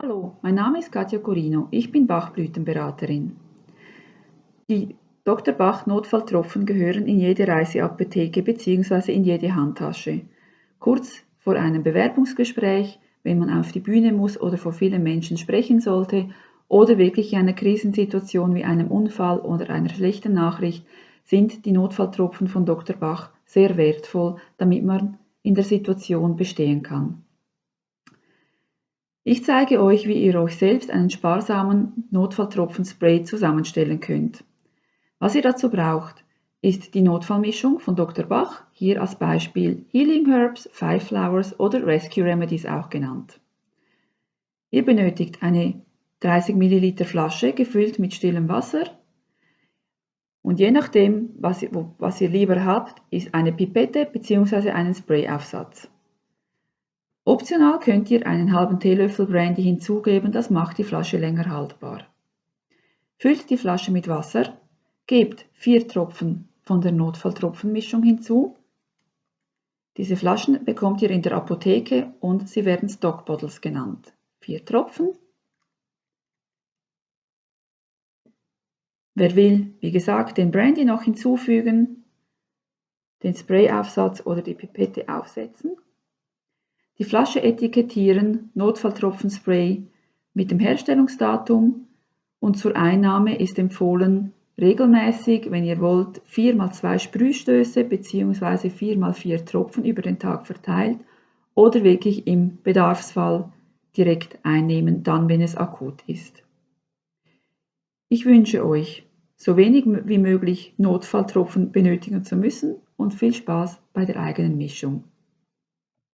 Hallo, mein Name ist Katja Corino, ich bin Bachblütenberaterin. Die Dr. Bach Notfalltropfen gehören in jede Reiseapotheke bzw. in jede Handtasche. Kurz vor einem Bewerbungsgespräch, wenn man auf die Bühne muss oder vor vielen Menschen sprechen sollte oder wirklich in einer Krisensituation wie einem Unfall oder einer schlechten Nachricht, sind die Notfalltropfen von Dr. Bach sehr wertvoll, damit man in der Situation bestehen kann. Ich zeige euch, wie ihr euch selbst einen sparsamen Notfalltropfen-Spray zusammenstellen könnt. Was ihr dazu braucht, ist die Notfallmischung von Dr. Bach, hier als Beispiel Healing Herbs, Five Flowers oder Rescue Remedies auch genannt. Ihr benötigt eine 30 ml Flasche gefüllt mit stillem Wasser und je nachdem, was ihr, was ihr lieber habt, ist eine Pipette bzw. einen Sprayaufsatz. Optional könnt ihr einen halben Teelöffel Brandy hinzugeben, das macht die Flasche länger haltbar. Füllt die Flasche mit Wasser, gebt vier Tropfen von der Notfalltropfenmischung hinzu. Diese Flaschen bekommt ihr in der Apotheke und sie werden Stock Bottles genannt. Vier Tropfen. Wer will, wie gesagt, den Brandy noch hinzufügen, den Sprayaufsatz oder die Pipette aufsetzen. Die Flasche etikettieren, Notfalltropfenspray mit dem Herstellungsdatum und zur Einnahme ist empfohlen, regelmäßig, wenn ihr wollt, 4 x 2 Sprühstöße bzw. 4 x 4 Tropfen über den Tag verteilt oder wirklich im Bedarfsfall direkt einnehmen, dann wenn es akut ist. Ich wünsche euch, so wenig wie möglich Notfalltropfen benötigen zu müssen und viel Spaß bei der eigenen Mischung.